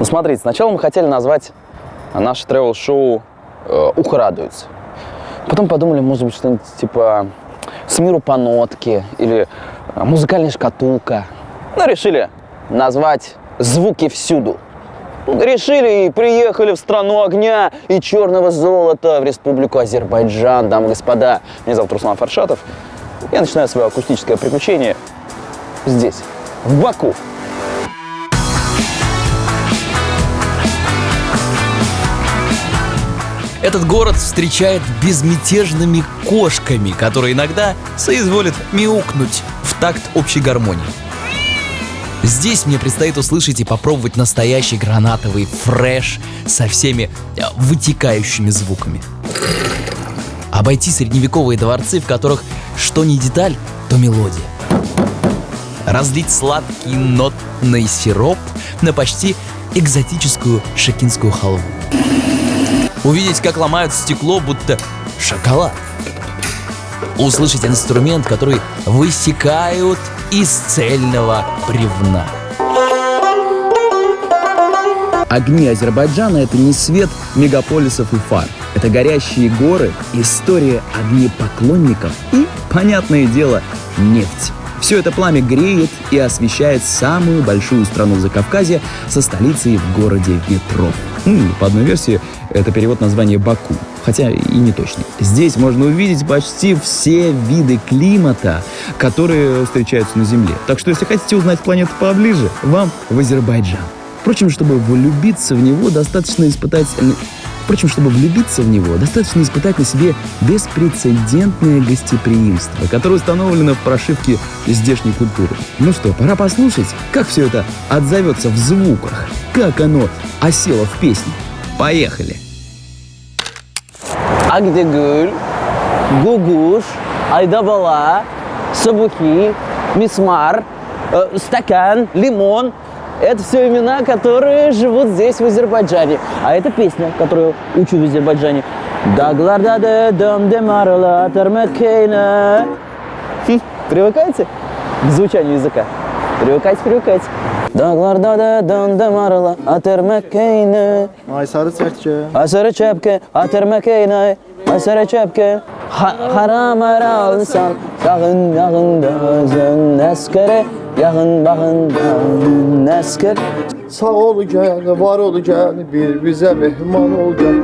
Ну, смотрите, сначала мы хотели назвать наше тревел-шоу э, «Ухо радуется». Потом подумали, может быть, что-нибудь типа «С миру по нотке» или э, «Музыкальная шкатулка». Ну, решили назвать «Звуки всюду». Решили и приехали в страну огня и черного золота, в республику Азербайджан, дамы и господа. Меня зовут Руслан Фаршатов. Я начинаю свое акустическое приключение здесь, в Баку. Этот город встречает безмятежными кошками, которые иногда соизволят мяукнуть в такт общей гармонии. Здесь мне предстоит услышать и попробовать настоящий гранатовый фреш со всеми э, вытекающими звуками. Обойти средневековые дворцы, в которых что не деталь, то мелодия. Разлить сладкий нотный сироп на почти экзотическую шекинскую халву. Увидеть, как ломают стекло, будто шоколад. Услышать инструмент, который высекают из цельного бревна. Огни Азербайджана – это не свет мегаполисов и фар. Это горящие горы, история огнепоклонников и, понятное дело, нефть. Все это пламя греет и освещает самую большую страну Закавказья со столицей в городе ветров. Ну, по одной версии, это перевод названия Баку, хотя и не точный. Здесь можно увидеть почти все виды климата, которые встречаются на Земле. Так что, если хотите узнать планету поближе, вам в Азербайджан. Впрочем, чтобы влюбиться в него, достаточно испытать Впрочем, чтобы влюбиться в него, достаточно испытать на себе беспрецедентное гостеприимство, которое установлено в прошивке здешней культуры. Ну что, пора послушать, как все это отзовется в звуках, как оно осело в песне. Поехали! Агдегül, Гугуш, Айдабала, Сабухи, Мисмар, э, Стакан, Лимон – это все имена, которые живут здесь, в Азербайджане. А это песня, которую учу в Азербайджане. Дагларда де дом де марла термекейна. Привыкайте к звучанию языка? Привыкайте, привыкайте. Dağlarda da döndü marla atermekeyne Ay sarı sertçe. Asarı çepke atermekeyne Asarı çepke Haram ara insan Yağın yağın dözün eskere Yağın bağın dözün esker Sağ ol gel, var ol gel, bir bize mehman ol gel.